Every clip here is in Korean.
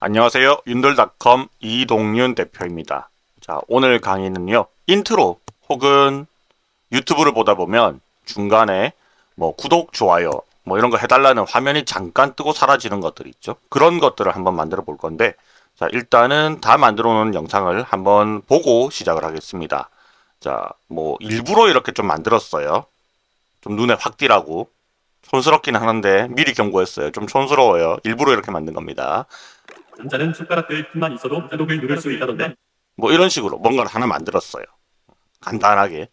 안녕하세요. 윤돌닷컴 이동윤 대표입니다. 자, 오늘 강의는요. 인트로 혹은 유튜브를 보다 보면 중간에 뭐 구독, 좋아요 뭐 이런 거 해달라는 화면이 잠깐 뜨고 사라지는 것들 있죠. 그런 것들을 한번 만들어 볼 건데 자, 일단은 다 만들어 놓은 영상을 한번 보고 시작을 하겠습니다. 자, 뭐 일부러 이렇게 좀 만들었어요. 좀 눈에 확 띄라고 촌스럽긴 하는데 미리 경고했어요. 좀 촌스러워요. 일부러 이렇게 만든 겁니다. 남자는 손가락들 틈만 있어도 자독을 누를 수 있다던데 뭐 이런 식으로 뭔가를 하나 만들었어요. 간단하게.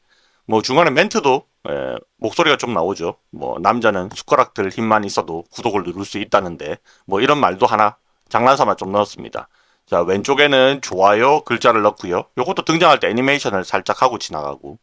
뭐 중간에 멘트도 에, 목소리가 좀 나오죠. 뭐 남자는 숟가락들 힘만 있어도 구독을 누를 수 있다는데 뭐 이런 말도 하나 장난삼아 좀 넣었습니다. 자 왼쪽에는 좋아요 글자를 넣고요. 요것도 등장할 때 애니메이션을 살짝 하고 지나가고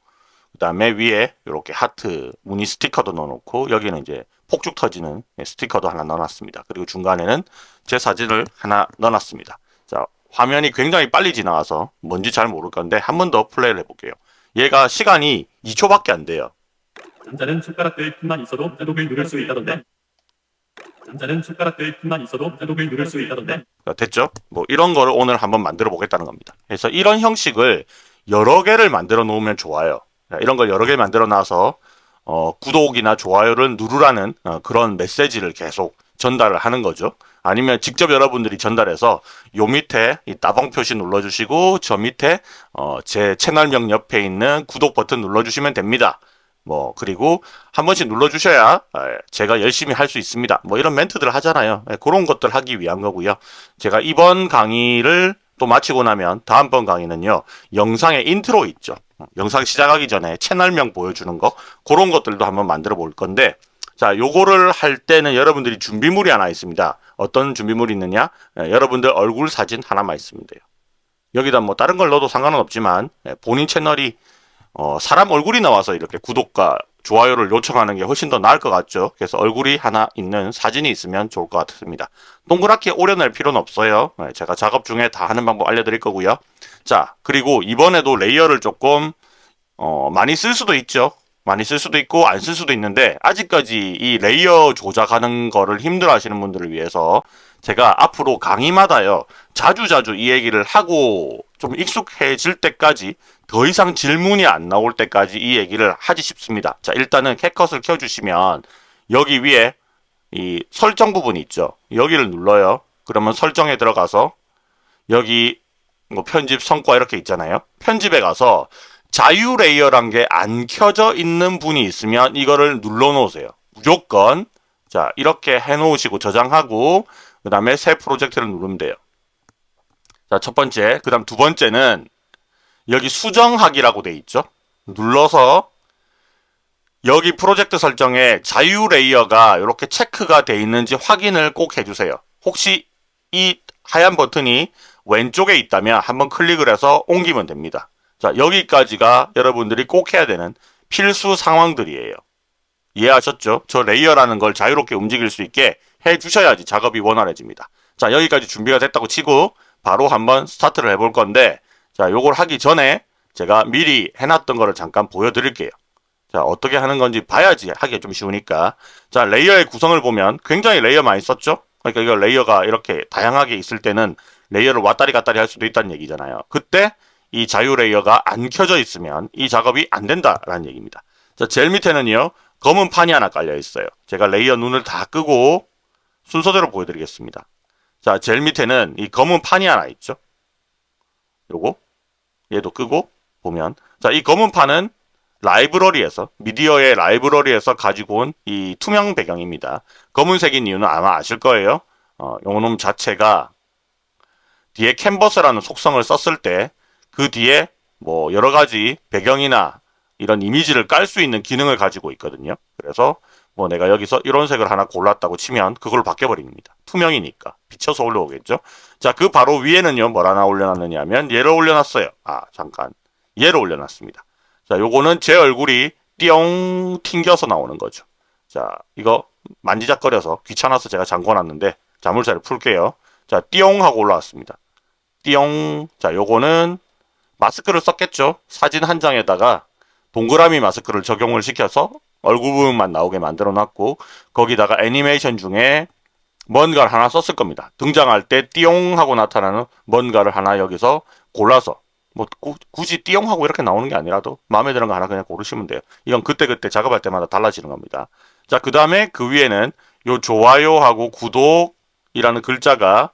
그 다음에 위에 이렇게 하트 무늬 스티커도 넣어놓고 여기는 이제 폭죽 터지는 스티커도 하나 넣어놨습니다. 그리고 중간에는 제 사진을 하나 넣어놨습니다. 자, 화면이 굉장히 빨리 지나가서 뭔지 잘 모를 건데 한 번 더 플레이를 해볼게요. 얘가 시간이 2초밖에 안 돼요. 남자는 손가락들 틈만 있어도 자독을 누를 수 있다던데 남자는 손가락들 틈만 있어도 자독을 누를 수 있다던데 자, 됐죠? 뭐 이런 거를 오늘 한번 만들어 보겠다는 겁니다. 그래서 이런 형식을 여러 개를 만들어 놓으면 좋아요. 자, 이런 걸 여러 개 만들어 놔서 어, 구독이나 좋아요를 누르라는 어, 그런 메시지를 계속 전달을 하는 거죠. 아니면 직접 여러분들이 전달해서 요 밑에 이 따봉 표시 눌러주시고 저 밑에 어, 제 채널명 옆에 있는 구독 버튼 눌러주시면 됩니다. 뭐 그리고 한 번씩 눌러주셔야 에, 제가 열심히 할 수 있습니다. 뭐 이런 멘트들 하잖아요. 에, 그런 것들 하기 위한 거고요. 제가 이번 강의를 또 마치고 나면 다음번 강의는요. 영상의 인트로 있죠. 영상 시작하기 전에 채널명 보여주는 거 그런 것들도 한번 만들어 볼 건데 자 요거를 할 때는 여러분들이 준비물이 하나 있습니다. 어떤 준비물이 있느냐 예, 여러분들 얼굴 사진 하나만 있으면 돼요. 여기다 뭐 다른 걸 넣어도 상관은 없지만 예, 본인 채널이 어, 사람 얼굴이 나와서 이렇게 구독과 좋아요를 요청하는 게 훨씬 더 나을 것 같죠. 그래서 얼굴이 하나 있는 사진이 있으면 좋을 것 같습니다. 동그랗게 오려낼 필요는 없어요. 예, 제가 작업 중에 다 하는 방법 알려드릴 거고요. 자 그리고 이번에도 layer를 조금 어, 많이 쓸 수도 있죠. 많이 쓸 수도 있고 안 쓸 수도 있는데 아직까지 이 layer 조작하는 거를 힘들어 하시는 분들을 위해서 제가 앞으로 강의마다요 자주자주 이 얘기를 하고 좀 익숙해질 때까지 더 이상 질문이 안 나올 때까지 이 얘기를 하지 싶습니다. 자 일단은 CapCut을 켜주시면 여기 위에 이 설정 부분이 있죠. 여기를 눌러요. 그러면 설정에 들어가서 여기 뭐 편집 성과 이렇게 있잖아요. 편집에 가서 자유 레이어란 게 안 켜져 있는 분이 있으면 이거를 눌러 놓으세요. 무조건. 자 이렇게 해 놓으시고 저장하고 그 다음에 새 프로젝트를 누르면 돼요. 자 첫 번째. 그 다음 두 번째는 여기 수정하기라고 돼 있죠. 눌러서 여기 프로젝트 설정에 자유 layer가 이렇게 체크가 돼 있는지 확인을 꼭 해주세요. 혹시 이 하얀 버튼이 왼쪽에 있다면 한번 클릭을 해서 옮기면 됩니다. 자, 여기까지가 여러분들이 꼭 해야 되는 필수 상황들이에요. 이해하셨죠? 저 layer라는 걸 자유롭게 움직일 수 있게 해 주셔야지 작업이 원활해집니다. 자, 여기까지 준비가 됐다고 치고 바로 한번 스타트를 해볼 건데 자, 요걸 하기 전에 제가 미리 해놨던 거를 잠깐 보여드릴게요. 자, 어떻게 하는 건지 봐야지 하기가 좀 쉬우니까 자, layer의 구성을 보면 굉장히 layer 많이 썼죠? 그러니까 이거 layer가 이렇게 다양하게 있을 때는 layer를 왔다리 갔다리 할 수도 있다는 얘기잖아요. 그때 이 자유 layer가 안 켜져 있으면 이 작업이 안 된다라는 얘기입니다. 자, 제일 밑에는요. 검은 판이 하나 깔려 있어요. 제가 layer 눈을 다 끄고 순서대로 보여드리겠습니다. 자, 제일 밑에는 이 검은 판이 하나 있죠. 요거 얘도 끄고 보면 자, 이 검은 판은 라이브러리에서 미디어의 라이브러리에서 가지고 온 이 투명 배경입니다. 검은색인 이유는 아마 아실 거예요. 어, 요놈 자체가 뒤에 캔버스라는 속성을 썼을 때 그 뒤에 뭐 여러 가지 배경이나 이런 이미지를 깔 수 있는 기능을 가지고 있거든요. 그래서 뭐 내가 여기서 이런 색을 하나 골랐다고 치면 그걸 바뀌어버립니다. 투명이니까 비쳐서 올라오겠죠. 자, 그 바로 위에는요 뭘 하나 올려놨느냐 하면 얘를 올려놨어요. 아 잠깐 얘를 올려놨습니다. 자, 요거는 제 얼굴이 띠용 튕겨서 나오는 거죠. 자, 이거 만지작거려서 귀찮아서 제가 잠궈놨는데 자물쇠를 풀게요. 자, 띠용 하고 올라왔습니다. 띠용. 자, 요거는 마스크를 썼겠죠. 사진 한 장에다가 동그라미 마스크를 적용을 시켜서 얼굴 부분만 나오게 만들어 놨고 거기다가 애니메이션 중에 뭔가를 하나 썼을 겁니다. 등장할 때 띠용 하고 나타나는 뭔가를 하나 여기서 골라서 뭐 구- 굳이 띠용 하고 이렇게 나오는 게 아니라도 마음에 드는 거 하나 그냥 고르시면 돼요. 이건 그때그때 작업할 때마다 달라지는 겁니다. 자, 그 다음에 그 위에는 요 좋아요하고 구독이라는 글자가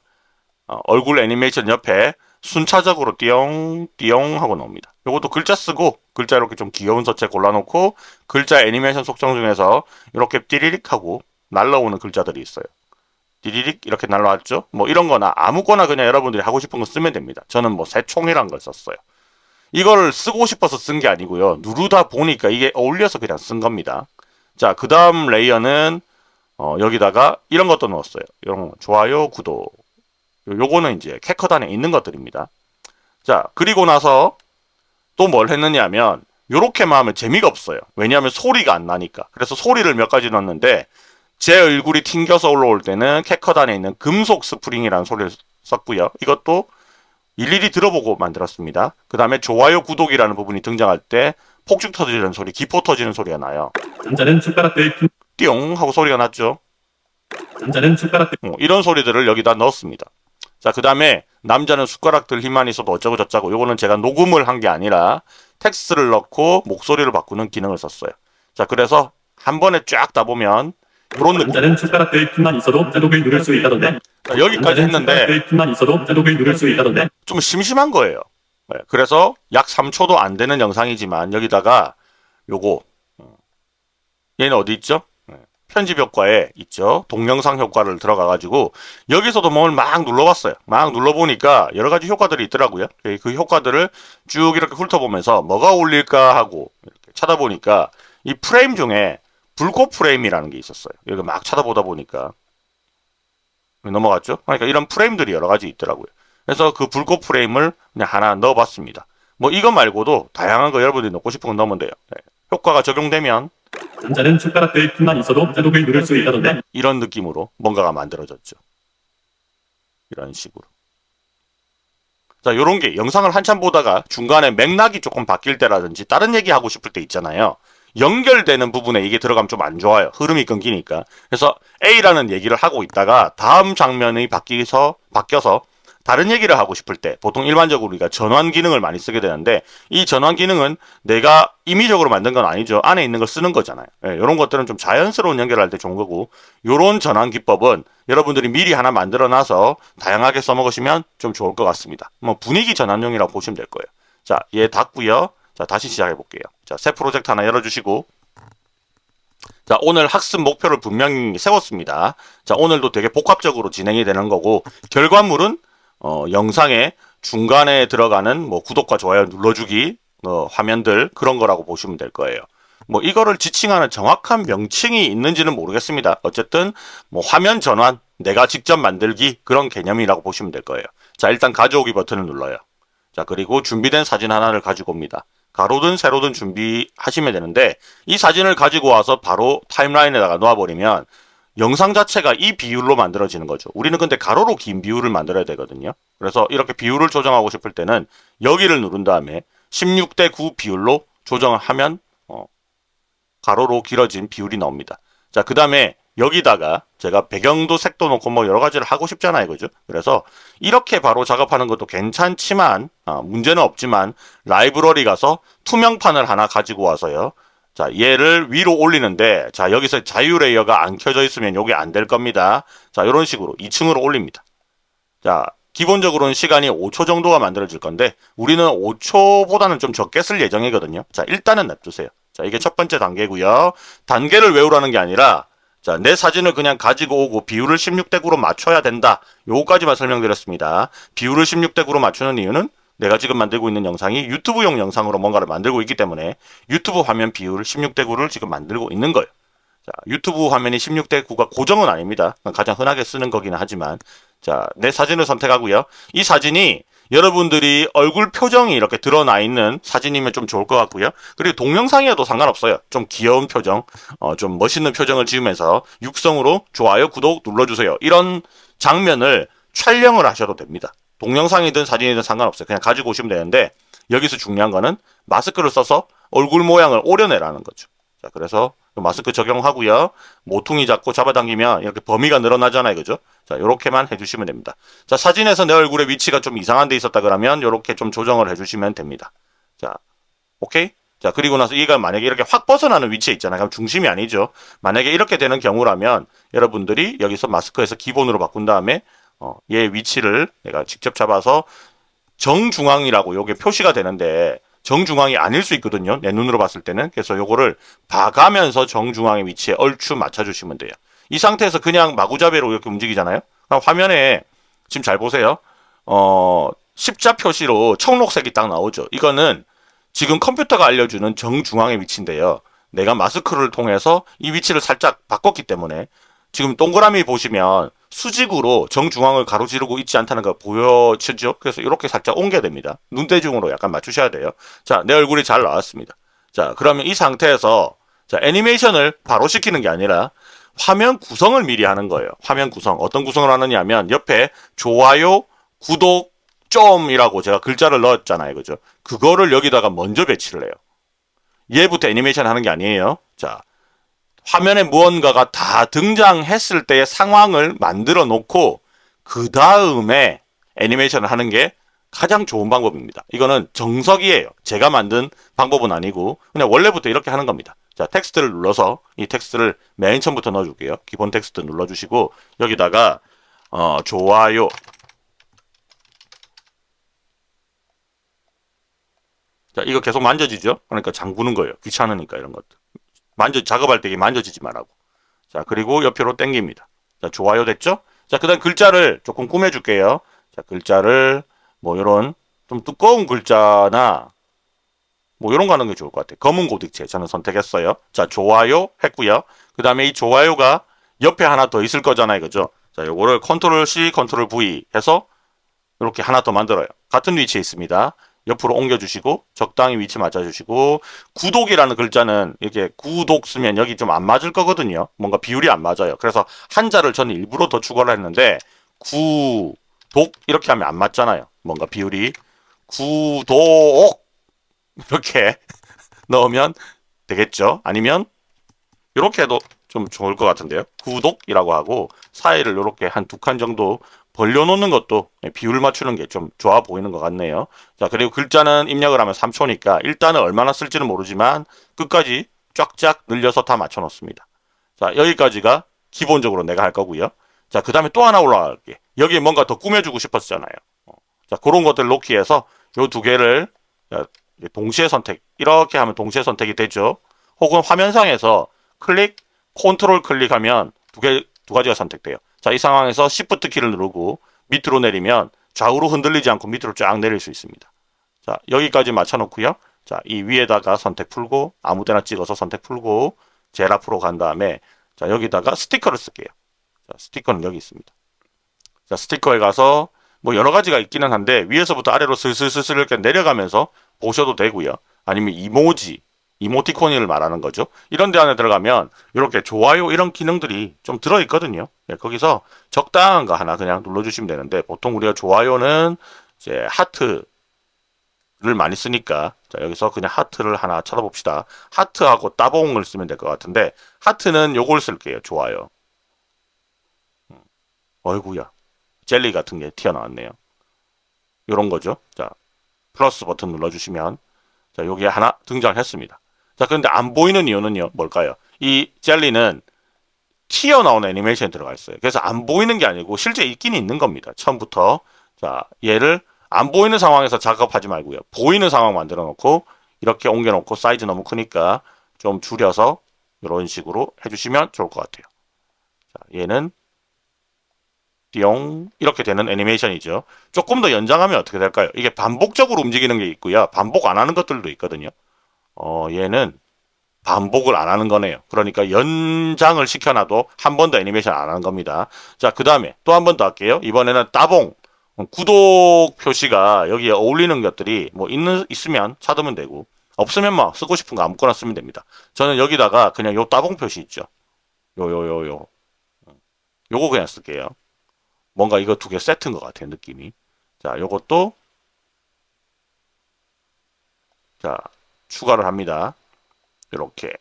어, 얼굴 애니메이션 옆에 순차적으로 띠용 띠용 하고 나옵니다. 요것도 글자 쓰고 글자 이렇게 좀 귀여운 서체 골라놓고 글자 애니메이션 속성 중에서 이렇게 띠리릭 하고 날라오는 글자들이 있어요. 띠리릭 이렇게 날라왔죠? 뭐 이런 거나 아무거나 그냥 여러분들이 하고 싶은 거 쓰면 됩니다. 저는 뭐 새총이란 걸 썼어요. 이걸 쓰고 싶어서 쓴 게 아니고요. 누르다 보니까 이게 어울려서 그냥 쓴 겁니다. 자, 그 다음 layer는 어, 여기다가 이런 것도 넣었어요. 이런 거, 좋아요, 구독. 요- 요거는 이제 CapCut 안에 있는 것들입니다. 자, 그리고 나서 또 뭘 했느냐면 요렇게만 하면 재미가 없어요. 왜냐하면 소리가 안 나니까. 그래서 소리를 몇 가지 넣었는데 제 얼굴이 튕겨서 올라올 때는 CapCut 안에 있는 금속 스프링이라는 소리를 썼고요. 이것도 일일이 들어보고 만들었습니다. 그 다음에 좋아요, 구독이라는 부분이 등장할 때 폭죽 터지는 소리, 기포 터지는 소리가 나요. 남자는 숟가락들 품- 띠용 하고 소리가 났죠. 남자는 숟가락들 어, 이런 소리들을 여기다 넣었습니다. 자, 그 다음에 남자는 숟가락들 힘만 있어도 어쩌고 저쩌고 요거는 제가 녹음을 한 게 아니라 텍스트를 넣고 목소리를 바꾸는 기능을 썼어요. 자, 그래서 한 번에 쫙 다 보면 느낌. 남자는 숟가락들 틈만 있어도 자독을 누를 수 있다던데 자, 여기까지 했는데 틈만 있어도 자독을 누를 수 있다던데 좀 심심한 거예요. 네, 그래서 약 3초도 안 되는 영상이지만 여기다가 요거 어, 얘는 어디 있죠? 네, 편집 효과에 있죠. 동영상 효과를 들어가 가지고 여기서도 뭘 막 눌러봤어요. 막 눌러보니까 여러 가지 효과들이 있더라고요. 예, 그 효과들을 쭉 이렇게 훑어보면서 뭐가 어울릴까 하고 이렇게 찾아보니까 이 프레임 중에 불꽃 프레임이라는 게 있었어요. 여기 막 찾아보다 보니까 넘어갔죠. 그러니까 이런 프레임들이 여러 가지 있더라고요. 그래서 그 불꽃 프레임을 그냥 하나 넣어봤습니다. 뭐 이거 말고도 다양한 거 여러분들이 넣고 싶은 거 넣으면 돼요. 네. 효과가 적용되면 남자는 숟가락들 틈만 있어도 자독을 누를 수 있다던데 이런 느낌으로 뭔가가 만들어졌죠. 이런 식으로. 자, 요런 게 영상을 한참 보다가 중간에 맥락이 조금 바뀔 때라든지 다른 얘기 하고 싶을 때 있잖아요. 연결되는 부분에 이게 들어가면 좀 안 좋아요. 흐름이 끊기니까. 그래서 A라는 얘기를 하고 있다가 다음 장면이 바뀌서 바뀌어서 다른 얘기를 하고 싶을 때 보통 일반적으로 우리가 전환 기능을 많이 쓰게 되는데 이 전환 기능은 내가 임의적으로 만든 건 아니죠. 안에 있는 걸 쓰는 거잖아요. 이런 것들은 좀 자연스러운 연결할 때 좋은 거고 요런 전환 기법은 여러분들이 미리 하나 만들어 놔서 다양하게 써먹으시면 좀 좋을 것 같습니다. 뭐 분위기 전환용이라고 보시면 될 거예요. 자, 얘 닫고요. 자, 다시 시작해 볼게요. 자, 새 프로젝트 하나 열어주시고 자, 오늘 학습 목표를 분명히 세웠습니다. 자, 오늘도 되게 복합적으로 진행이 되는 거고 결과물은 어, 영상의 중간에 들어가는 뭐 구독과 좋아요 눌러주기 어, 화면들 그런 거라고 보시면 될 거예요. 뭐 이거를 지칭하는 정확한 명칭이 있는지는 모르겠습니다. 어쨌든 뭐 화면 전환, 내가 직접 만들기 그런 개념이라고 보시면 될 거예요. 자, 일단 가져오기 버튼을 눌러요. 자, 그리고 준비된 사진 하나를 가지고 옵니다. 가로든 세로든 준비하시면 되는데 이 사진을 가지고 와서 바로 타임라인에다가 놓아버리면 영상 자체가 이 비율로 만들어지는 거죠. 우리는 근데 가로로 긴 비율을 만들어야 되거든요. 그래서 이렇게 비율을 조정하고 싶을 때는 여기를 누른 다음에 16대 9 비율로 조정을 하면 어, 가로로 길어진 비율이 나옵니다. 자, 그 다음에 여기다가 제가 배경도 색도 놓고 뭐 여러 가지를 하고 싶잖아요. 그죠? 그래서 이렇게 바로 작업하는 것도 괜찮지만, 아, 문제는 없지만, 라이브러리 가서 투명판을 하나 가지고 와서요. 자, 얘를 위로 올리는데, 자, 여기서 자유 layer가 안 켜져 있으면 요게 안 될 겁니다. 자, 이런 식으로 2층으로 올립니다. 자, 기본적으로는 시간이 5초 정도가 만들어질 건데, 우리는 5초보다는 좀 적게 쓸 예정이거든요. 자, 일단은 냅두세요. 자, 이게 첫 번째 단계고요. 단계를 외우라는 게 아니라, 자, 내 사진을 그냥 가지고 오고 비율을 16대 9로 맞춰야 된다. 요거까지만 설명드렸습니다. 비율을 16대 9로 맞추는 이유는 내가 지금 만들고 있는 영상이 유튜브용 영상으로 뭔가를 만들고 있기 때문에 유튜브 화면 비율 16대 9를 지금 만들고 있는 거예요. 자, 유튜브 화면이 16대 9가 고정은 아닙니다. 가장 흔하게 쓰는 거기는 하지만 자, 내 사진을 선택하고요. 이 사진이 여러분들이 얼굴 표정이 이렇게 드러나 있는 사진이면 좀 좋을 것 같고요. 그리고 동영상이어도 상관없어요. 좀 귀여운 표정, 어, 좀 멋있는 표정을 지으면서 육성으로 좋아요, 구독 눌러주세요. 이런 장면을 촬영을 하셔도 됩니다. 동영상이든 사진이든 상관없어요. 그냥 가지고 오시면 되는데 여기서 중요한 거는 마스크를 써서 얼굴 모양을 오려내라는 거죠. 자, 자, 그래서 마스크 적용하고요. 모퉁이 잡고 잡아당기면 이렇게 범위가 늘어나잖아요. 그죠? 자, 요렇게만 해주시면 됩니다. 자, 사진에서 내 얼굴의 위치가 좀 이상한 데 있었다 그러면 요렇게 좀 조정을 해주시면 됩니다. 자, 오케이? 자, 그리고 나서 얘가 만약에 이렇게 확 벗어나는 위치에 있잖아요. 그럼 중심이 아니죠. 만약에 이렇게 되는 경우라면 여러분들이 여기서 마스크에서 기본으로 바꾼 다음에 어, 얘 위치를 내가 직접 잡아서 정중앙이라고 요게 표시가 되는데 정중앙이 아닐 수 있거든요. 내 눈으로 봤을 때는. 그래서 요거를 봐가면서 정중앙의 위치에 얼추 맞춰주시면 돼요. 이 상태에서 그냥 마구잡이로 이렇게 움직이잖아요. 화면에 지금 잘 보세요. 어, 십자 표시로 청록색이 딱 나오죠. 이거는 지금 컴퓨터가 알려주는 정중앙의 위치인데요. 내가 마스크를 통해서 이 위치를 살짝 바꿨기 때문에 지금 동그라미 보시면 수직으로 정중앙을 가로지르고 있지 않다는 거 보여지죠? 그래서 이렇게 살짝 옮겨야 됩니다. 눈대중으로 약간 맞추셔야 돼요. 자, 내 얼굴이 잘 나왔습니다. 자, 그러면 이 상태에서 자, 애니메이션을 바로 시키는 게 아니라 화면 구성을 미리 하는 거예요. 화면 구성. 어떤 구성을 하느냐 하면 옆에 좋아요, 구독, 좀이라고 제가 글자를 넣었잖아요. 그죠? 그거를 여기다가 먼저 배치를 해요. 얘부터 애니메이션 하는 게 아니에요. 자, 화면에 무언가가 다 등장했을 때의 상황을 만들어 놓고 그 다음에 애니메이션을 하는 게 가장 좋은 방법입니다. 이거는 정석이에요. 제가 만든 방법은 아니고 그냥 원래부터 이렇게 하는 겁니다. 자, 텍스트를 눌러서 이 텍스트를 맨 처음부터 넣어줄게요. 기본 텍스트 눌러주시고 여기다가 어, 좋아요. 자, 이거 계속 만져지죠? 그러니까 잠그는 거예요. 귀찮으니까 이런 것들. 만져 작업할 때 만져지지 말라고. 자, 그리고 옆으로 당깁니다. 자, 좋아요 됐죠? 자, 그다음 글자를 조금 꾸며 줄게요. 자, 글자를 뭐 요런 좀 두꺼운 글자나 뭐 이런 거 하는 게 좋을 것 같아요. 검은 고딕체 저는 선택했어요. 자, 좋아요 했고요. 그 다음에 이 좋아요가 옆에 하나 더 있을 거잖아요. 그죠? 자, 요거를 컨트롤 C, 컨트롤 V 해서 이렇게 하나 더 만들어요. 같은 위치에 있습니다. 옆으로 옮겨주시고 적당히 위치 맞춰주시고 구독이라는 글자는 이렇게 구독 쓰면 여기 좀 안 맞을 거거든요. 뭔가 비율이 안 맞아요. 그래서 한자를 저는 일부러 더 추가를 했는데 구독 이렇게 하면 안 맞잖아요. 뭔가 비율이 구독 이렇게 넣으면 되겠죠. 아니면 이렇게 해도 좀 좋을 것 같은데요. 구독이라고 하고 사이를 이렇게 한 두 칸 정도 벌려놓는 것도 비율 맞추는 게 좀 좋아 보이는 것 같네요. 자, 그리고 글자는 입력을 하면 3초니까 일단은 얼마나 쓸지는 모르지만 끝까지 쫙쫙 늘려서 다 맞춰 놓습니다. 자, 여기까지가 기본적으로 내가 할 거고요. 자, 그 다음에 또 하나 올라갈게. 여기에 뭔가 더 꾸며주고 싶었잖아요. 어. 자, 그런 것들 놓기 위해서 요 두 개를 동시에 선택. 이렇게 하면 동시에 선택이 되죠. 혹은 화면상에서 클릭, 컨트롤 클릭하면 두 개, 두 가지가 선택돼요. 자, 이 상황에서 Shift 키를 누르고 밑으로 내리면 좌우로 흔들리지 않고 밑으로 쫙 내릴 수 있습니다. 자, 여기까지 맞춰놓고요. 자, 이 위에다가 선택 풀고 아무 데나 찍어서 선택 풀고 제일 앞으로 간 다음에 자, 여기다가 스티커를 쓸게요. 자, 스티커는 여기 있습니다. 자, 스티커에 가서 뭐 여러 가지가 있기는 한데 위에서부터 아래로 슬슬슬슬 이렇게 내려가면서 보셔도 되고요. 아니면 이모지, 이모티콘을 말하는 거죠. 이런 데 안에 들어가면 이렇게 좋아요 이런 기능들이 좀 들어있거든요. 네, 거기서 적당한 거 하나 그냥 눌러주시면 되는데 보통 우리가 좋아요는 이제 하트를 많이 쓰니까 자 여기서 그냥 하트를 하나 찾아봅시다. 하트하고 따봉을 쓰면 될 것 같은데 하트는 요걸 쓸게요. 좋아요. 음, 어이구야 젤리 같은 게 튀어나왔네요. 요런 거죠. 자 플러스 버튼 눌러주시면 자 여기에 하나 등장했습니다. 자, 그런데 안 보이는 이유는요, 뭘까요? 이 젤리는 튀어나오는 애니메이션이 들어가 있어요. 그래서 안 보이는 게 아니고 실제 있긴 있는 겁니다. 처음부터. 자, 얘를 안 보이는 상황에서 작업하지 말고요. 보이는 상황 만들어 놓고 이렇게 옮겨 놓고 사이즈 너무 크니까 좀 줄여서 이런 식으로 해주시면 좋을 것 같아요. 자, 얘는 띠용 이렇게 되는 애니메이션이죠. 조금 더 연장하면 어떻게 될까요? 이게 반복적으로 움직이는 게 있고요. 반복 안 하는 것들도 있거든요. 어, 얘는 반복을 안 하는 거네요. 그러니까 연장을 시켜놔도 한 번 더 애니메이션 안 하는 겁니다. 자, 그 다음에 또 한 번 더 할게요. 이번에는 따봉. 구독 표시가 여기에 어울리는 것들이 뭐 있는, 있으면 찾으면 되고, 없으면 뭐 쓰고 싶은 거 아무거나 쓰면 됩니다. 저는 여기다가 그냥 요 따봉 표시 있죠. 요, 요, 요, 요. 요거 그냥 쓸게요. 뭔가 이거 두 개 세트인 것 같아요, 느낌이. 자, 요것도, 자, 추가를 합니다. 이렇게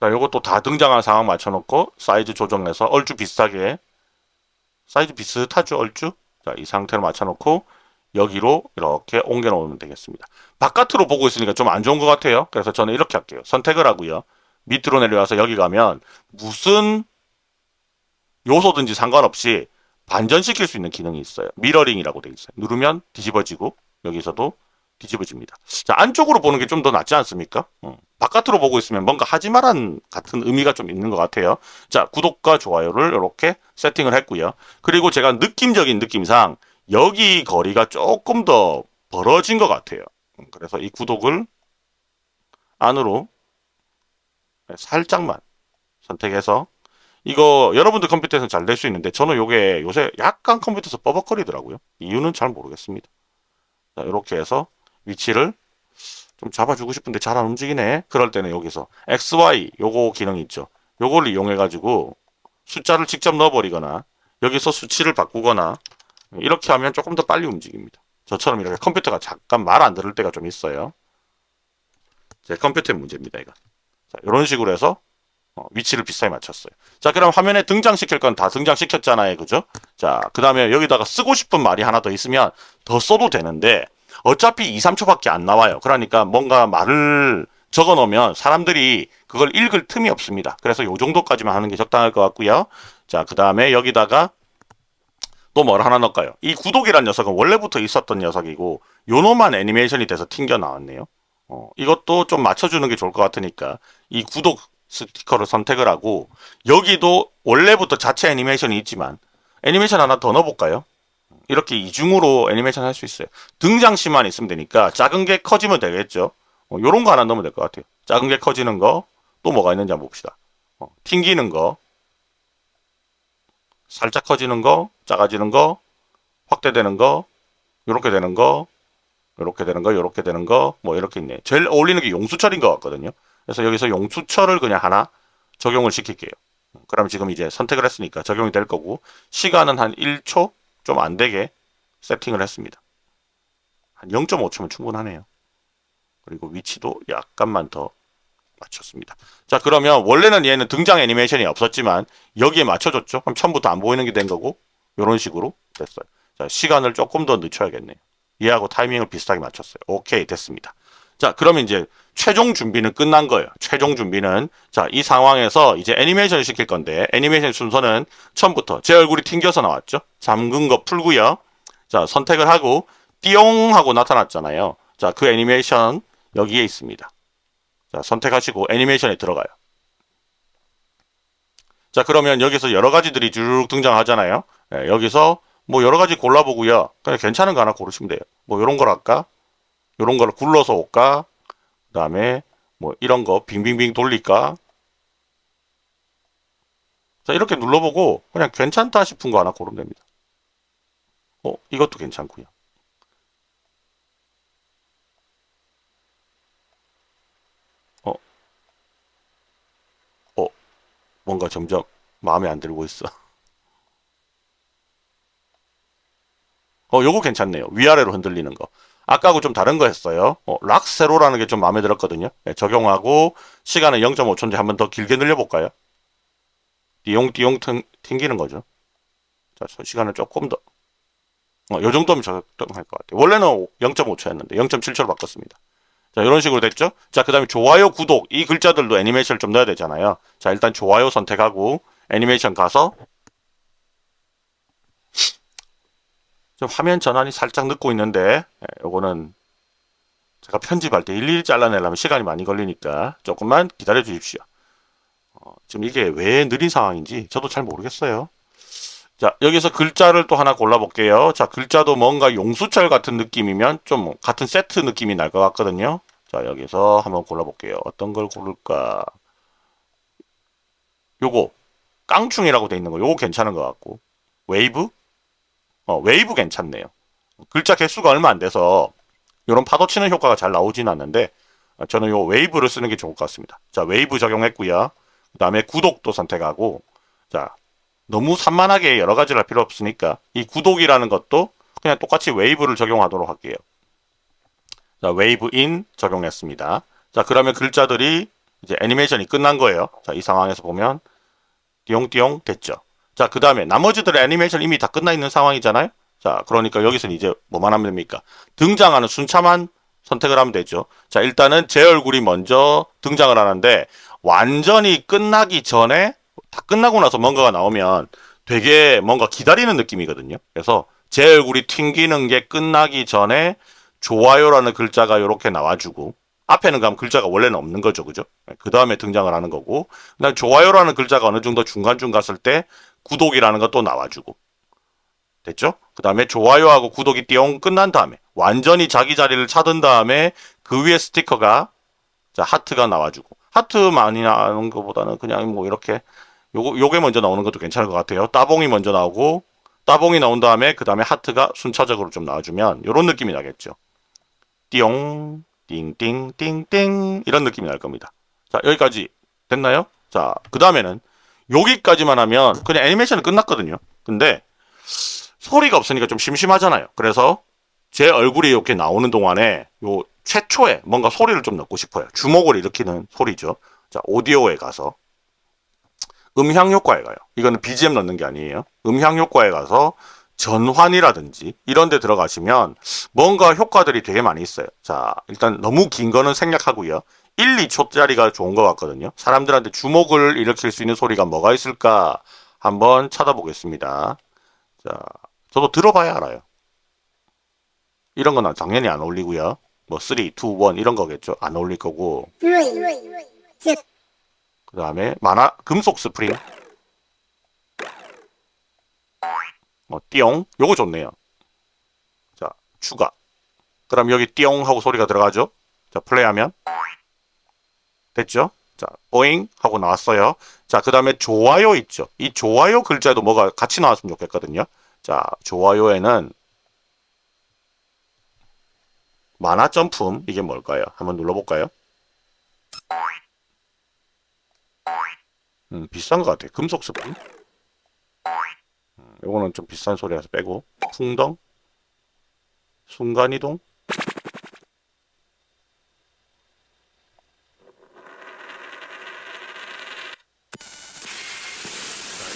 자, 요것도 다 등장한 상황 맞춰놓고 사이즈 조정해서 얼추 비슷하게 사이즈 비슷하죠 얼추 자, 이 상태로 맞춰놓고 여기로 이렇게 옮겨 놓으면 되겠습니다. 바깥으로 보고 있으니까 좀 안 좋은 것 같아요. 그래서 저는 이렇게 할게요. 선택을 하고요. 밑으로 내려와서 여기 가면 무슨 요소든지 상관없이 반전시킬 수 있는 기능이 있어요. mirroring이라고 되어 있어요. 누르면 뒤집어지고 여기서도 뒤집어집니다. 자, 안쪽으로 보는 게 좀 더 낫지 않습니까? 어, 바깥으로 보고 있으면 뭔가 하지 마란 같은 의미가 좀 있는 것 같아요. 자, 구독과 좋아요를 이렇게 세팅을 했고요. 그리고 제가 느낌적인 느낌상 여기 거리가 조금 더 벌어진 것 같아요. 음, 그래서 이 구독을 안으로 살짝만 선택해서 이거 여러분들 컴퓨터에서는 잘될수 있는데 저는 요게 요새 약간 컴퓨터에서 뻐벅거리더라고요. 이유는 잘 모르겠습니다. 자, 이렇게 해서 위치를 좀 잡아주고 싶은데 잘 안 움직이네. 그럴 때는 여기서 XY 요거 기능이 있죠. 요걸 이용해 가지고 숫자를 직접 넣어버리거나 여기서 수치를 바꾸거나 이렇게 하면 조금 더 빨리 움직입니다. 저처럼 이렇게 컴퓨터가 잠깐 말 안 들을 때가 좀 있어요. 제 컴퓨터의 문제입니다, 이거. 자, 이런 식으로 해서 어, 위치를 비슷하게 맞췄어요. 자, 그럼 화면에 등장시킬 건 다 등장시켰잖아요. 그죠? 자, 그 다음에 여기다가 쓰고 싶은 말이 하나 더 있으면 더 써도 되는데 어차피 2, 3초밖에 안 나와요. 그러니까 뭔가 말을 적어 놓으면 사람들이 그걸 읽을 틈이 없습니다. 그래서 요 정도까지만 하는 게 적당할 것 같고요. 자, 그 다음에 여기다가 또 뭘 하나 넣을까요? 이 구독이란 녀석은 원래부터 있었던 녀석이고 요놈만 애니메이션이 돼서 튕겨 나왔네요. 어, 이것도 좀 맞춰주는 게 좋을 것 같으니까 이 구독 스티커를 선택을 하고 여기도 원래부터 자체 애니메이션이 있지만 애니메이션 하나 더 넣어볼까요? 이렇게 이중으로 애니메이션 할 수 있어요. 등장시만 있으면 되니까 작은 게 커지면 되겠죠. 어, 요런 거 하나 넣으면 될 것 같아요. 작은 게 커지는 거 또 뭐가 있는지 한번 봅시다. 어, 튕기는 거 살짝 커지는 거 작아지는 거 확대되는 거 요렇게 되는 거 요렇게 되는 거 요렇게 되는 거 뭐 이렇게 있네. 제일 어울리는 게 용수철인 것 같거든요. 그래서 여기서 용수철을 그냥 하나 적용을 시킬게요. 그럼 지금 이제 선택을 했으니까 적용이 될 거고 시간은 한 1초 좀 안 되게 세팅을 했습니다. 한 0.5초면 충분하네요. 그리고 위치도 약간만 더 맞췄습니다. 자 그러면 원래는 얘는 등장 애니메이션이 없었지만 여기에 맞춰줬죠. 그럼 처음부터 안 보이는 게 된 거고 이런 식으로 됐어요. 자 시간을 조금 더 늦춰야겠네요. 얘하고 타이밍을 비슷하게 맞췄어요. 오케이 됐습니다. 자 그러면 이제 최종 준비는 끝난 거예요. 최종 준비는 자 이 상황에서 이제 애니메이션을 시킬 건데 애니메이션 순서는 처음부터 제 얼굴이 튕겨서 나왔죠. 잠근 거 풀고요. 자 선택을 하고 띠용 하고 나타났잖아요. 자 그 애니메이션 여기에 있습니다. 자 선택하시고 애니메이션에 들어가요. 자 그러면 여기서 여러 가지들이 쭉 등장하잖아요. 예, 여기서 뭐 여러 가지 골라보고요. 그냥 괜찮은 거 하나 고르시면 돼요. 뭐 이런 걸 할까? 이런 걸 굴러서 올까? 그 다음에 뭐 이런 거 빙빙빙 돌릴까? 자 이렇게 눌러보고 그냥 괜찮다 싶은 거 하나 고르면 됩니다. 어 이것도 괜찮고요. 어, 어 뭔가 점점 마음에 안 들고 있어. 어 요거 괜찮네요. 위아래로 흔들리는 거. 아까하고 좀 다른 거 했어요. 어, 락세로라는 게 좀 마음에 들었거든요. 네, 적용하고 시간을 0.5초인지 한번 더 길게 늘려볼까요? 띠용띠용 튕, 튕기는 거죠. 자, 저 시간을 조금 더. 어, 요 정도면 적당할 것 같아요. 원래는 0.5초였는데 0.7초로 바꿨습니다. 자, 이런 식으로 됐죠? 자, 그 다음에 좋아요, 구독. 이 글자들도 애니메이션을 좀 넣어야 되잖아요. 자, 일단 좋아요 선택하고 애니메이션 가서 화면 전환이 살짝 늦고 있는데 예, 요거는 제가 편집할 때 일일이 잘라내려면 시간이 많이 걸리니까 조금만 기다려 주십시오. 어, 지금 이게 왜 느린 상황인지 저도 잘 모르겠어요. 자 여기서 글자를 또 하나 골라볼게요. 자 글자도 뭔가 용수철 같은 느낌이면 좀 같은 세트 느낌이 날 것 같거든요. 자 여기서 한번 골라볼게요. 어떤 걸 고를까? 요거 깡충이라고 돼 있는 거 요거 괜찮은 것 같고 웨이브 어, 웨이브 괜찮네요. 글자 개수가 얼마 안 돼서 이런 파도 치는 효과가 잘 나오진 않는데 어, 저는 요 웨이브를 쓰는 게 좋을 것 같습니다. 자, 웨이브 적용했고요. 그 다음에 구독도 선택하고 자, 너무 산만하게 여러 가지를 할 필요 없으니까 이 구독이라는 것도 그냥 똑같이 웨이브를 적용하도록 할게요. 자, wave in 적용했습니다. 자, 그러면 글자들이 이제 애니메이션이 끝난 거예요. 자, 이 상황에서 보면 띠용띠용 됐죠. 자, 그 다음에 나머지들의 애니메이션 이미 다 끝나 있는 상황이잖아요. 자, 그러니까 여기서는 이제 뭐만 하면 됩니까? 등장하는 순차만 선택을 하면 되죠. 자, 일단은 제 얼굴이 먼저 등장을 하는데 완전히 끝나기 전에 다 끝나고 나서 뭔가가 나오면 되게 뭔가 기다리는 느낌이거든요. 그래서 제 얼굴이 튕기는 게 끝나기 전에 좋아요라는 글자가 이렇게 나와주고 앞에는 그럼 글자가 원래는 없는 거죠, 그죠? 그 다음에 등장을 하는 거고, 그다음 좋아요라는 글자가 어느 정도 중간중 갔을 때 구독이라는 것도 나와주고, 됐죠? 그 다음에 좋아요하고 구독이 띠용 끝난 다음에 완전히 자기 자리를 찾은 다음에 그 위에 스티커가 자 하트가 나와주고 하트 많이 나오는 것보다는 그냥 뭐 이렇게 요거 요게 먼저 나오는 것도 괜찮을 것 같아요. 따봉이 먼저 나오고 따봉이 나온 다음에 그 다음에 하트가 순차적으로 좀 나와주면 요런 느낌이 나겠죠. 띠용 띵띵띵띵 이런 느낌이 날 겁니다. 자 여기까지 됐나요? 자 그 다음에는 여기까지만 하면 그냥 애니메이션은 끝났거든요. 근데 소리가 없으니까 좀 심심하잖아요. 그래서 제 얼굴이 이렇게 나오는 동안에 요 최초에 뭔가 소리를 좀 넣고 싶어요. 주목을 일으키는 소리죠. 자, 오디오에 가서 음향 효과에 가요. 이거는 BGM 넣는 게 아니에요. 음향 효과에 가서 전환이라든지 이런 데 들어가시면 뭔가 효과들이 되게 많이 있어요. 자, 일단 너무 긴 거는 생략하고요. 1, 2초짜리가 좋은 것 같거든요. 사람들한테 주목을 일으킬 수 있는 소리가 뭐가 있을까 한번 찾아보겠습니다. 자, 저도 들어봐야 알아요. 이런 건 당연히 안 어울리고요. 뭐 3, 2, 1 이런 거겠죠. 안 어울릴 거고. 그 다음에 만화 금속 스프링. 뭐 띠용 요거 좋네요. 자 추가. 그럼 여기 띠용 하고 소리가 들어가죠. 자 플레이하면 됐죠. 자 오잉 하고 나왔어요. 자 그 다음에 좋아요 있죠. 이 좋아요 글자도 뭐가 같이 나왔으면 좋겠거든요. 자 좋아요에는 만화 점품 이게 뭘까요? 한번 눌러볼까요? 음, 비싼 것 같아요. 금속. 음, 요거는 좀 비싼 소리라서 빼고. 풍덩. 순간이동.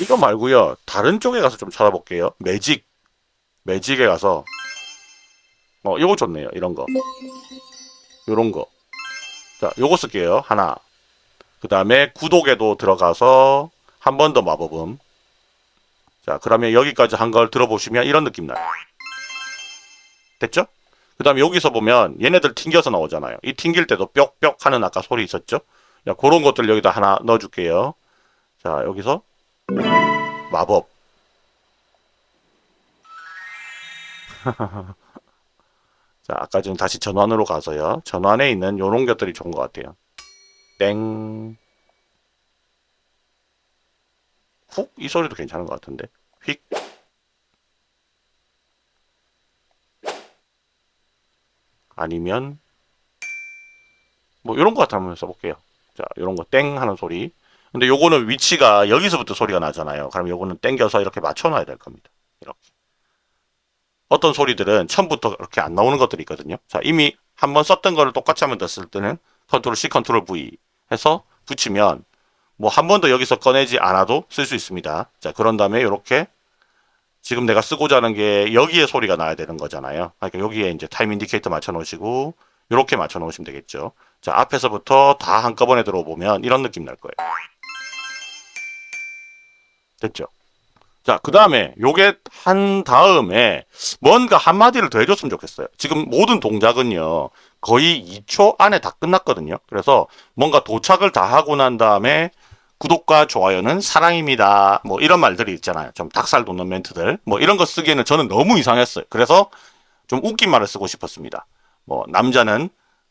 이거 말고요. 다른 쪽에 가서 좀 찾아볼게요. 매직. 매직에 가서 어, 요거 좋네요. 이런 거. 요런 거. 자, 요거 쓸게요. 하나. 그 다음에 구독에도 들어가서 한 번 더 마법음. 자, 그러면 여기까지 한 걸 들어보시면 이런 느낌 나요. 됐죠? 그 다음에 여기서 보면 얘네들 튕겨서 나오잖아요. 이 튕길 때도 뾱뾱 하는 아까 소리 있었죠? 자, 그런 것들 여기다 하나 넣어줄게요. 자, 여기서 마법. 자, 아까 좀 다시 전환으로 가서요. 전환에 있는 요런 것들이 좋은 것 같아요. 땡. 훅? 이 소리도 괜찮은 것 같은데. 휙. 아니면 뭐 이런 거 같아 한번 써볼게요. 자, 이런 거 땡 하는 소리. 근데 요거는 위치가 여기서부터 소리가 나잖아요. 그럼 요거는 땡겨서 이렇게 맞춰 놔야 될 겁니다. 이렇게. 어떤 소리들은 처음부터 이렇게 안 나오는 것들이 있거든요. 자, 이미 한번 썼던 거를 똑같이 한번 더쓸 때는 컨트롤 C, 컨트롤 V 해서 붙이면 뭐 한번더 여기서 꺼내지 않아도 쓸 수 있습니다. 자, 그런 다음에 이렇게 지금 내가 쓰고자 하는 게 여기에 소리가 나야 되는 거잖아요. 그러니까 여기에 이제 time indicator 맞춰 놓으시고 이렇게 맞춰 놓으시면 되겠죠. 자, 앞에서부터 다 한꺼번에 들어보면 이런 느낌 날 거예요. 됐죠? 자, 그 다음에 요게 한 다음에 뭔가 한마디를 더 해줬으면 좋겠어요. 지금 모든 동작은요, 거의 2초 안에 다 끝났거든요. 그래서 뭔가 도착을 다 하고 난 다음에 구독과 좋아요는 사랑입니다. 뭐 이런 말들이 있잖아요. 좀 닭살 돋는 멘트들. 뭐 이런 거 쓰기에는 저는 너무 이상했어요. 그래서 좀 웃긴 말을 쓰고 싶었습니다. 뭐 남자는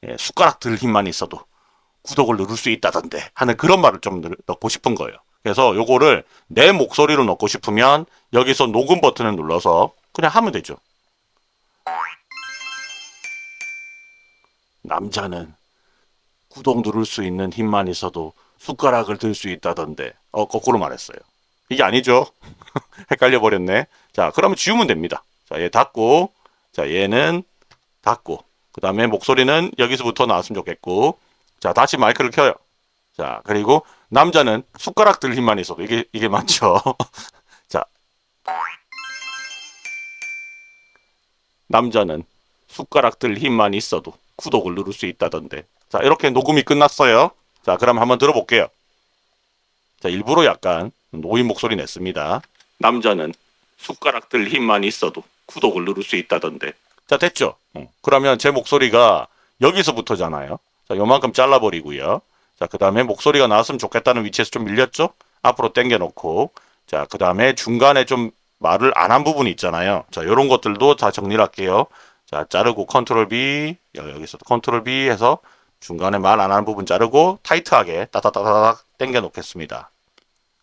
예, 숟가락 들 힘만 있어도 구독을 누를 수 있다던데 하는 그런 말을 좀 넣- 넣고 싶은 거예요. 그래서 요거를 내 목소리로 넣고 싶으면 여기서 녹음 버튼을 눌러서 그냥 하면 되죠. 남자는 구독 누를 수 있는 힘만 있어도 숟가락을 들 수 있다던데. 어, 거꾸로 말했어요. 이게 아니죠. 헷갈려 버렸네. 자, 그러면 지우면 됩니다. 자, 얘 닫고, 자, 얘는 닫고, 그 다음에 목소리는 여기서부터 나왔으면 좋겠고, 자, 다시 마이크를 켜요. 자, 그리고 남자는 숟가락 들 힘만 있어도 이게 이게 맞죠? 자. 남자는 숟가락 들 힘만 있어도 구독을 누를 수 있다던데. 자, 이렇게 녹음이 끝났어요. 자, 그럼 한번 들어볼게요. 자, 일부러 약간 노인 목소리 냈습니다. 남자는 숟가락 들 힘만 있어도 구독을 누를 수 있다던데. 자, 됐죠? 어, 그러면 제 목소리가 여기서부터잖아요. 자, 요만큼 잘라버리고요. 자, 그 다음에 목소리가 나왔으면 좋겠다는 위치에서 좀 밀렸죠? 앞으로 당겨놓고. 자, 그 다음에 중간에 좀 말을 안 한 부분이 있잖아요. 자, 요런 것들도 다 정리를 할게요. 자, 자르고 컨트롤 B, 여기서도 컨트롤 B 해서 중간에 말 안 하는 부분 자르고 타이트하게 따다다다닥 당겨 놓겠습니다.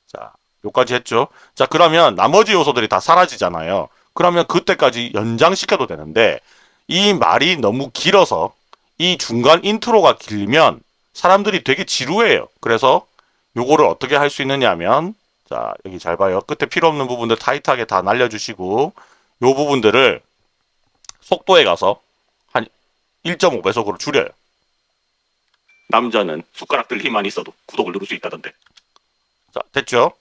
자, 요까지 했죠. 자, 그러면 나머지 요소들이 다 사라지잖아요. 그러면 그때까지 연장시켜도 되는데 이 말이 너무 길어서 이 중간 인트로가 길면 사람들이 되게 지루해요. 그래서 요거를 어떻게 할 수 있느냐 하면 자, 여기 잘 봐요. 끝에 필요 없는 부분들 타이트하게 다 날려주시고 요 부분들을 속도에 가서 한 1.5배속으로 줄여요. 남자는 숟가락들 힘만 있어도 구독을 누를 수 있다던데. 자, 됐죠?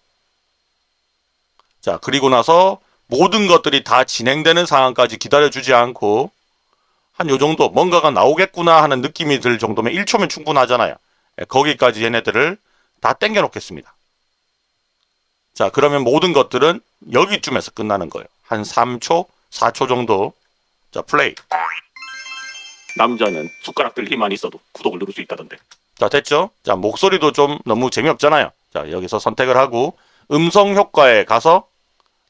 자, 그리고 나서 모든 것들이 다 진행되는 상황까지 기다려주지 않고 한 요 정도 뭔가가 나오겠구나 하는 느낌이 들 정도면 1초면 충분하잖아요. 예, 거기까지 얘네들을 다 땡겨 놓겠습니다. 자, 그러면 모든 것들은 여기쯤에서 끝나는 거예요. 한 3초, 4초 정도. 자, 플레이. 남자는 숟가락들 힘만 있어도 구독을 누를 수 있다던데. 자, 됐죠? 자, 목소리도 좀 너무 재미없잖아요. 자, 여기서 선택을 하고 음성 효과에 가서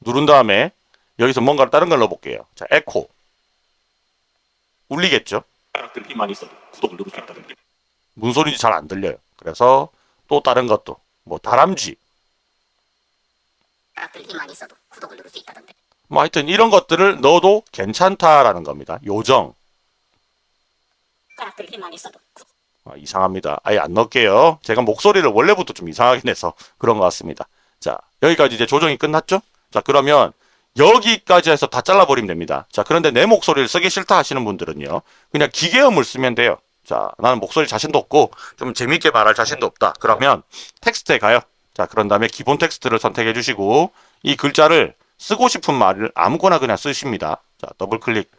누른 다음에 여기서 뭔가 다른 걸 넣어볼게요. 자, 에코. 울리겠죠? 숟가락들 힘만 있어도 구독을 누를 수 있다던데. 무슨 소리인지 잘 안 들려요. 그래서 또 다른 것도 뭐 다람쥐 숟가락들 힘만 있어도 구독을 누를 수 있다던데. 뭐 하여튼 이런 것들을 넣어도 괜찮다라는 겁니다. 요정. 숟가락들 힘만 있어도. 아, 이상합니다. 아예 안 넣을게요. 제가 목소리를 원래부터 좀 이상하게 내서 그런 것 같습니다. 자, 여기까지 이제 조정이 끝났죠? 자, 그러면 여기까지 해서 다 잘라버리면 됩니다. 자, 그런데 내 목소리를 쓰기 싫다 하시는 분들은요. 그냥 기계음을 쓰면 돼요. 자, 나는 목소리 자신도 없고 좀 재밌게 말할 자신도 없다. 그러면 텍스트에 가요. 자, 그런 다음에 기본 텍스트를 선택해 주시고 이 글자를 쓰고 싶은 말을 아무거나 그냥 쓰십니다. 자, 더블 클릭.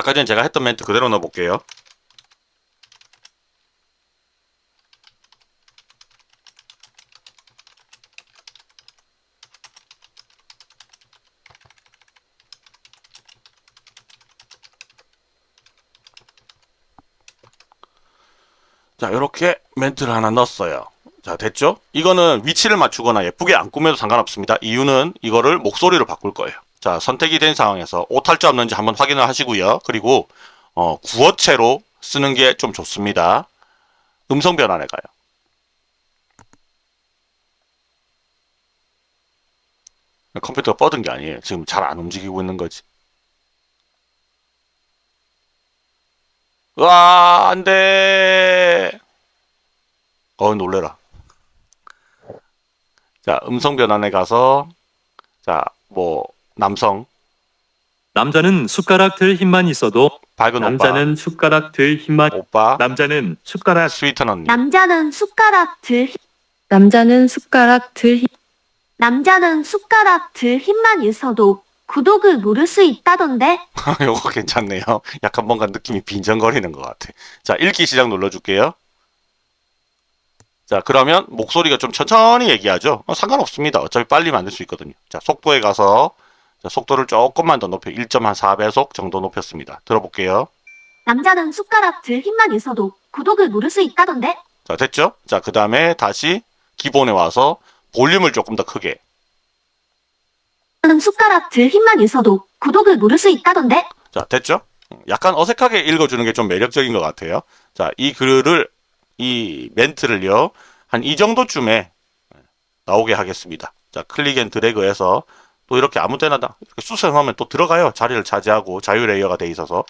아까 전에 제가 했던 멘트 그대로 넣어 볼게요. 자, 이렇게 멘트를 하나 넣었어요. 자, 됐죠? 이거는 위치를 맞추거나 예쁘게 안 꾸며도 상관없습니다. 이유는 이거를 목소리로 바꿀 거예요. 자, 선택이 된 상황에서 오탈자 없는지 한번 확인을 하시고요. 그리고 어, 구어체로 쓰는 게 좀 좋습니다. 음성 변환에 가요. 컴퓨터가 뻗은 게 아니에요. 지금 잘 안 움직이고 있는 거지. 으아, 안 돼. 어, 놀래라. 자, 음성 변환에 가서, 자, 뭐, 남성, 남자는 숟가락 들 힘만 있어도 밝은 남자는 숟가락 들 힘만 오빠, 오빠, 남자는 숟가락 스위트 언니. 남자는 숟가락 들 힘- 남자는 숟가락 들 힘, 남자는 숟가락 들 힘만 있어도 구독을 누를 수 있다던데. 요거 괜찮네요. 약간 뭔가 느낌이 빈정거리는 것 같아. 자, 읽기 시작 눌러줄게요. 자, 그러면 목소리가 좀 천천히 얘기하죠? 어, 상관없습니다. 어차피 빨리 만들 수 있거든요. 자, 속도에 가서 자, 속도를 조금만 더 높여 1.4배속 정도 높였습니다. 들어볼게요. 남자는 숟가락 들 힘만 있어도 구독을 누를 수 있다던데. 자, 됐죠? 자, 그 다음에 다시 기본에 와서 볼륨을 조금 더 크게. 남자는 숟가락 들 힘만 있어도 구독을 누를 수 있다던데. 자, 됐죠? 약간 어색하게 읽어주는 게 좀 매력적인 것 같아요. 자, 이 글을, 이 멘트를요, 한 이 정도쯤에 나오게 하겠습니다. 자, click and drag해서 또 이렇게 아무 데나 다 이렇게 수선하면 또 들어가요. 자리를 차지하고 자유 layer가 돼 있어서.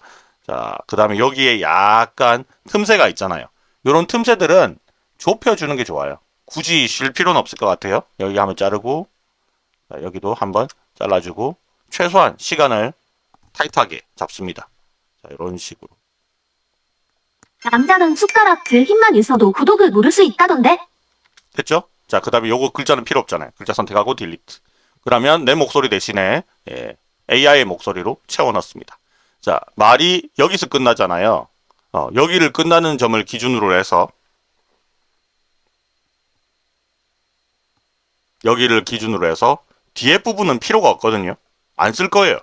자, 그 다음에 여기에 약간 틈새가 있잖아요. 이런 틈새들은 좁혀주는 게 좋아요. 굳이 쉴 필요는 없을 것 같아요. 여기 한번 자르고, 자, 여기도 한번 잘라주고, 최소한 시간을 타이트하게 잡습니다. 자, 이런 식으로. 남자는 숟가락 들 힘만 있어도 구독을 누를 수 있다던데? 됐죠? 자, 그 다음에 요거 글자는 필요 없잖아요. 글자 선택하고 딜리트. 그러면 내 목소리 대신에 예, AI의 목소리로 채워넣습니다. 자, 말이 여기서 끝나잖아요. 어, 여기를 끝나는 점을 기준으로 해서 여기를 기준으로 해서 뒤에 부분은 필요가 없거든요. 안 쓸 거예요.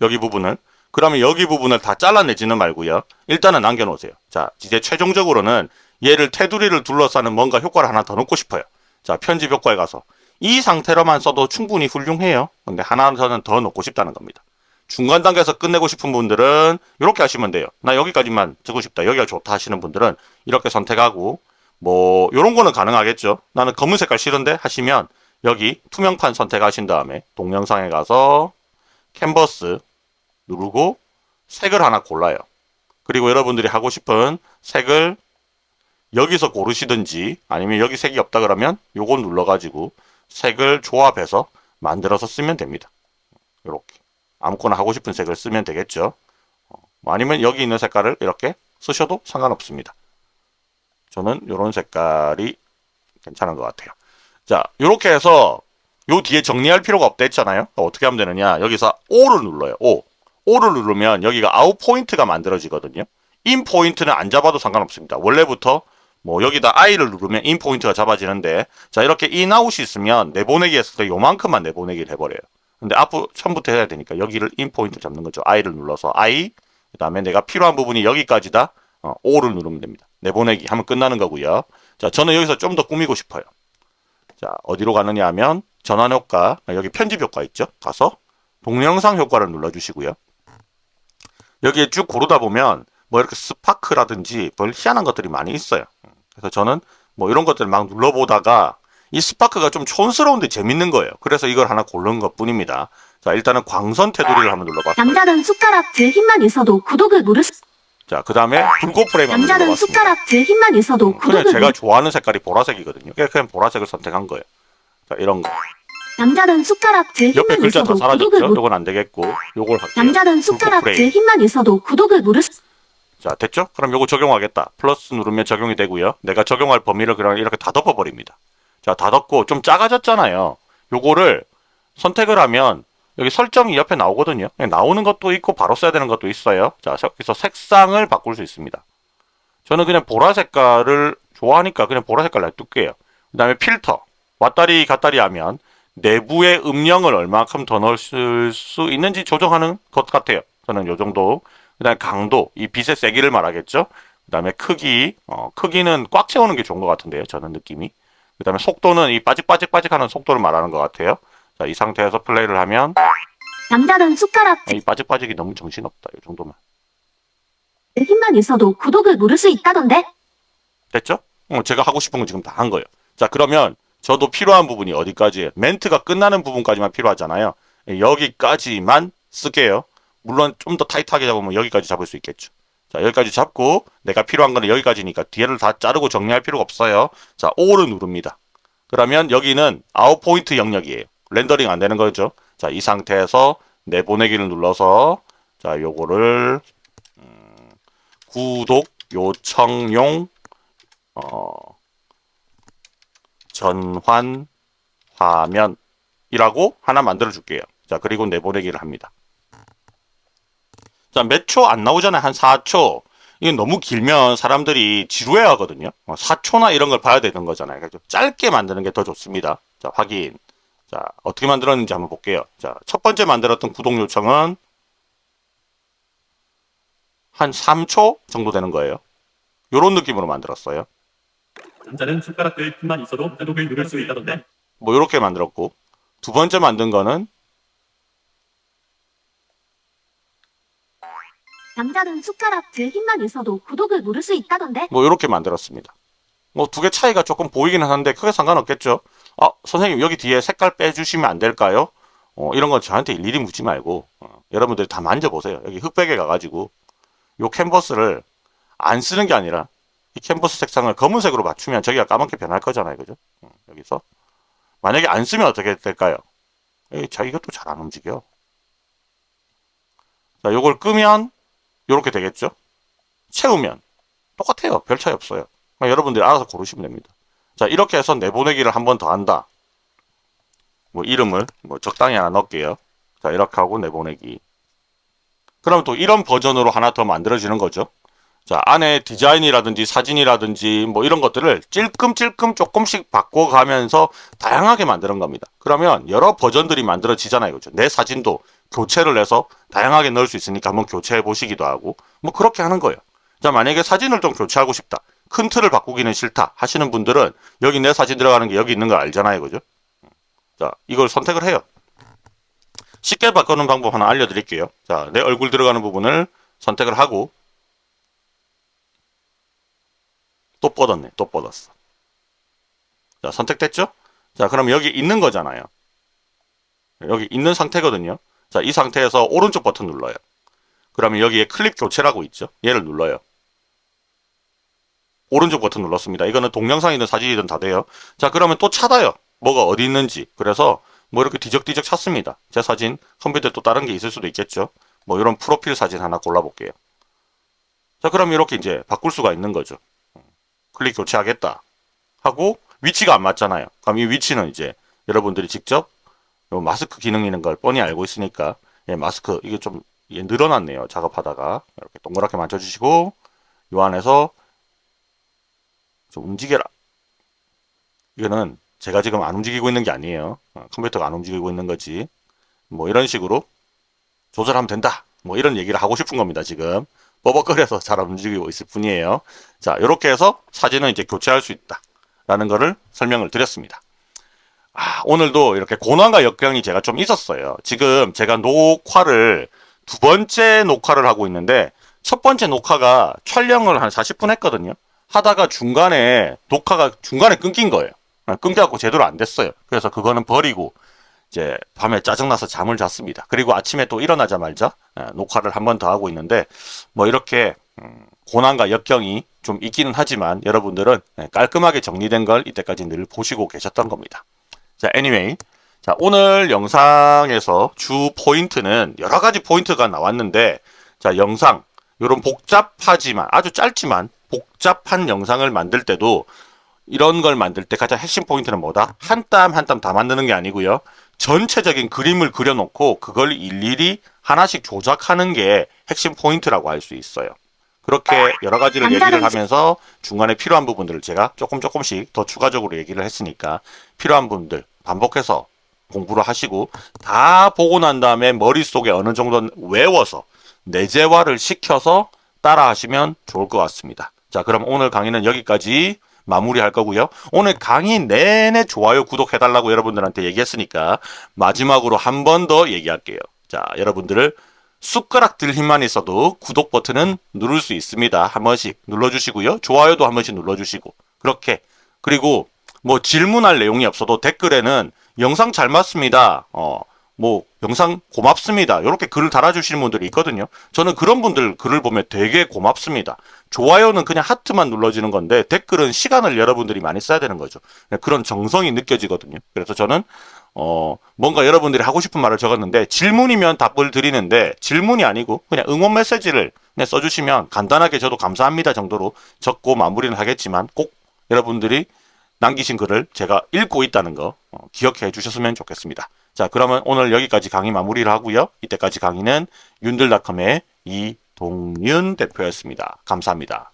여기 부분을. 그러면 여기 부분을 다 잘라내지는 말고요. 일단은 남겨놓으세요. 자, 이제 최종적으로는 얘를 테두리를 둘러싸는 뭔가 효과를 하나 더 넣고 싶어요. 자, 편집 효과에 가서 이 상태로만 써도 충분히 훌륭해요. 근데 하나는 더 넣고 싶다는 겁니다. 중간 단계에서 끝내고 싶은 분들은 이렇게 하시면 돼요. 나 여기까지만 쓰고 싶다. 여기가 좋다 하시는 분들은 이렇게 선택하고 뭐 이런 거는 가능하겠죠. 나는 검은 색깔 싫은데 하시면 여기 투명판 선택하신 다음에 동영상에 가서 캔버스 누르고 색을 하나 골라요. 그리고 여러분들이 하고 싶은 색을 여기서 고르시든지 아니면 여기 색이 없다 그러면 요거 눌러가지고 색을 조합해서 만들어서 쓰면 됩니다. 이렇게 아무거나 하고 싶은 색을 쓰면 되겠죠. 어, 아니면 여기 있는 색깔을 이렇게 쓰셔도 상관없습니다. 저는 이런 색깔이 괜찮은 것 같아요. 자, 이렇게 해서 요 뒤에 정리할 필요가 없다 했잖아요. 그러니까 어떻게 하면 되느냐? 여기서 O를 눌러요. O. O를 누르면 여기가 out point가 만들어지거든요. in point는 안 잡아도 상관없습니다. 원래부터 뭐 여기다 I를 누르면 in point가 잡아지는데 자 이렇게 인 아웃이 있으면 내보내기 했을 때 요만큼만 내보내기를 해버려요. 근데 앞으로 처음부터 해야 되니까 여기를 in point 잡는 거죠. I를 눌러서 I 그 다음에 내가 필요한 부분이 여기까지다. 어, O를 누르면 됩니다. 내보내기 하면 끝나는 거고요. 자 저는 여기서 좀 더 꾸미고 싶어요. 자 어디로 가느냐 하면 전환 효과 여기 편집 효과 있죠. 가서 동영상 효과를 눌러주시고요. 여기에 쭉 고르다 보면 뭐 이렇게 스파크라든지 별 희한한 것들이 많이 있어요. 그래서 저는 뭐 이런 것들을 막 눌러보다가 이 스파크가 좀 촌스러운데 재밌는 거예요. 그래서 이걸 하나 고른 것 뿐입니다. 자, 일단은 광선 테두리를 한번 눌러봤어요. 남자는 숟가락 들 힘만 있어도 구독을 누를 수 자, 그 다음에 불꽃 프레임 한번 남자는 눌러봤습니다. 숟가락 들 힘만 있어도 그냥 구독을 제가 누 좋아하는 색깔이 보라색이거든요. 그냥 그냥 보라색을 선택한 거예요. 자, 이런 거. 남자는 숟가락 들 옆에 힘만 글자 다 있어도 사라졌죠? 구독을 누 요건 안 되겠고, 요걸 할게요. 남자는 숟가락 들. 힘만 있어도 구독을 누를 수 자, 됐죠? 그럼 요거 적용하겠다. 플러스 누르면 적용이 되고요. 내가 적용할 범위를 그냥 이렇게 다 덮어버립니다. 자, 다 덮고 좀 작아졌잖아요. 요거를 선택을 하면 여기 설정이 옆에 나오거든요. 그냥 나오는 것도 있고 바로 써야 되는 것도 있어요. 자, 여기서 색상을 바꿀 수 있습니다. 저는 그냥 보라 색깔을 좋아하니까 그냥 보라 색깔 놔둘게요. 그 다음에 필터. 왔다리 갔다리 하면 내부의 음영을 얼마큼 더 넣을 수 있는지 조정하는 것 같아요. 저는 요 정도. 그 다음에 강도, 이 빛의 세기를 말하겠죠. 그 다음에 크기, 어, 크기는 꽉 채우는 게 좋은 것 같은데요. 저는 느낌이. 그 다음에 속도는 이 빠직빠직빠직 하는 속도를 말하는 것 같아요. 자, 이 상태에서 플레이를 하면 남자는 숟가락 아, 이 빠직빠직이 너무 정신없다. 이 정도만. 들 힘만 있어도 구독을 누를 수 있다던데? 됐죠? 어, 제가 하고 싶은 건 지금 다 한 거예요. 자, 그러면 저도 필요한 부분이 어디까지예요? 멘트가 끝나는 부분까지만 필요하잖아요. 예, 여기까지만 쓸게요. 물론 좀 더 타이트하게 잡으면 여기까지 잡을 수 있겠죠. 자, 여기까지 잡고 내가 필요한 거는 여기까지니까 뒤를 다 자르고 정리할 필요가 없어요. 자, O를 누릅니다. 그러면 여기는 out point 영역이에요. 렌더링 안 되는 거죠. 자, 이 상태에서 내보내기를 눌러서 자, 요거를 음, 구독 요청용 어, 전환 화면이라고 하나 만들어 줄게요. 자, 그리고 내보내기를 합니다. 자, 몇 초 안 나오잖아요. 한 4초. 이게 너무 길면 사람들이 지루해 하거든요. 4초나 이런 걸 봐야 되는 거잖아요. 그래서 짧게 만드는 게 더 좋습니다. 자, 확인. 자, 어떻게 만들었는지 한번 볼게요. 자, 첫 번째 만들었던 구독 요청은 한 3초 정도 되는 거예요. 요런 느낌으로 만들었어요. 남자는 숟가락 들 힘만 있어도 구독을 누를 수 있다던데. 뭐 이렇게 만들었고 두 번째 만든 거는 남자는 숟가락 들 힘만 있어도 구독을 누를 수 있다던데? 뭐 이렇게 만들었습니다. 뭐 두 개 차이가 조금 보이기는 하는데 크게 상관없겠죠. 아 선생님 여기 뒤에 색깔 빼주시면 안 될까요? 어, 이런 건 저한테 일일이 묻지 말고 어, 여러분들이 다 만져보세요. 여기 흑백에 가가지고 요 캔버스를 안 쓰는 게 아니라 이 캔버스 색상을 검은색으로 맞추면 저기가 까맣게 변할 거잖아요. 그죠? 어, 여기서 만약에 안 쓰면 어떻게 될까요? 에이, 자 이것도 잘 안 움직여. 자 요걸 끄면 요렇게 되겠죠? 채우면 똑같아요. 별 차이 없어요. 여러분들이 알아서 고르시면 됩니다. 자, 이렇게 해서 내보내기를 한 번 더 한다. 뭐 이름을 뭐 적당히 하나 넣을게요. 자, 이렇게 하고 내보내기. 그럼 또 이런 버전으로 하나 더 만들어지는 거죠. 자, 안에 디자인이라든지 사진이라든지 뭐 이런 것들을 찔끔찔끔 조금씩 바꿔가면서 다양하게 만드는 겁니다. 그러면 여러 버전들이 만들어지잖아요. 그죠? 내 사진도 교체를 해서 다양하게 넣을 수 있으니까 한번 교체해 보시기도 하고 뭐 그렇게 하는 거예요. 자, 만약에 사진을 좀 교체하고 싶다. 큰 틀을 바꾸기는 싫다 하시는 분들은 여기 내 사진 들어가는 게 여기 있는 거 알잖아요. 그죠? 자, 이걸 선택을 해요. 쉽게 바꾸는 방법 하나 알려드릴게요. 자, 내 얼굴 들어가는 부분을 선택을 하고 또 뻗었네. 또 뻗었어. 자, 선택됐죠? 자, 그럼 여기 있는 거잖아요. 여기 있는 상태거든요. 자, 이 상태에서 오른쪽 버튼 눌러요. 그러면 여기에 클립 교체라고 있죠. 얘를 눌러요. 오른쪽 버튼 눌렀습니다. 이거는 동영상이든 사진이든 다 돼요. 자, 그러면 또 찾아요. 뭐가 어디 있는지. 그래서 뭐 이렇게 뒤적뒤적 찾습니다. 제 사진, 컴퓨터에 또 다른 게 있을 수도 있겠죠. 뭐 이런 프로필 사진 하나 골라볼게요. 자, 그럼 이렇게 이제 바꿀 수가 있는 거죠. 클릭 교체하겠다. 하고 위치가 안 맞잖아요. 그럼 이 위치는 이제 여러분들이 직접 요 마스크 기능 있는 걸 뻔히 알고 있으니까 예, 마스크 이게 좀 이게 늘어났네요. 작업하다가 이렇게 동그랗게 만져주시고 요 안에서 좀 움직여라. 이거는 제가 지금 안 움직이고 있는 게 아니에요. 어, 컴퓨터가 안 움직이고 있는 거지. 뭐 이런 식으로 조절하면 된다. 뭐 이런 얘기를 하고 싶은 겁니다. 지금 뻐벅거려서 잘안 움직이고 있을 뿐이에요. 자, 이렇게 해서 사진은 이제 교체할 수 있다. 라는 거를 설명을 드렸습니다. 아, 오늘도 이렇게 고난과 역경이 제가 좀 있었어요. 지금 제가 녹화를 두 번째 녹화를 하고 있는데 첫 번째 녹화가 촬영을 한 40분 했거든요. 하다가 중간에 녹화가 중간에 끊긴 거예요. 아, 끊겨갖고 제대로 안 됐어요. 그래서 그거는 버리고 이제 밤에 짜증나서 잠을 잤습니다. 그리고 아침에 또 일어나자마자 아, 녹화를 한 번 더 하고 있는데 뭐 이렇게 음, 고난과 역경이 좀 있기는 하지만 여러분들은 네, 깔끔하게 정리된 걸 이때까지 늘 보시고 계셨던 겁니다. 자, anyway. 자, 오늘 영상에서 주 포인트는 여러 가지 포인트가 나왔는데 자, 영상 이런 복잡하지만 아주 짧지만 복잡한 영상을 만들 때도 이런 걸 만들 때 가장 핵심 포인트는 뭐다? 한 땀 한 땀 다 만드는 게 아니고요. 전체적인 그림을 그려놓고 그걸 일일이 하나씩 조작하는 게 핵심 포인트라고 할 수 있어요. 그렇게 여러 가지를 얘기를 하면서 중간에 필요한 부분들을 제가 조금 조금씩 더 추가적으로 얘기를 했으니까 필요한 분들 반복해서 공부를 하시고 다 보고 난 다음에 머릿속에 어느 정도 외워서 내재화를 시켜서 따라 하시면 좋을 것 같습니다. 자, 그럼 오늘 강의는 여기까지 마무리할 거고요. 오늘 강의 내내 좋아요, 구독해달라고 여러분들한테 얘기했으니까 마지막으로 한 번 더 얘기할게요. 자, 여러분들을 숟가락 들 힘만 있어도 구독 버튼은 누를 수 있습니다. 한 번씩 눌러주시고요. 좋아요도 한 번씩 눌러주시고 그렇게 그리고 뭐 질문할 내용이 없어도 댓글에는 영상 잘 맞습니다. 어, 뭐 영상 고맙습니다. 이렇게 글을 달아주시는 분들이 있거든요. 저는 그런 분들 글을 보면 되게 고맙습니다. 좋아요는 그냥 하트만 눌러지는 건데 댓글은 시간을 여러분들이 많이 써야 되는 거죠. 그런 정성이 느껴지거든요. 그래서 저는 어, 뭔가 여러분들이 하고 싶은 말을 적었는데 질문이면 답을 드리는데 질문이 아니고 그냥 응원 메시지를 그냥 써주시면 간단하게 저도 감사합니다 정도로 적고 마무리는 하겠지만 꼭 여러분들이 남기신 글을 제가 읽고 있다는 거 어, 기억해 주셨으면 좋겠습니다. 자, 그러면 오늘 여기까지 강의 마무리를 하고요. 이때까지 강의는 윤들닷컴의 이동윤 대표였습니다. 감사합니다.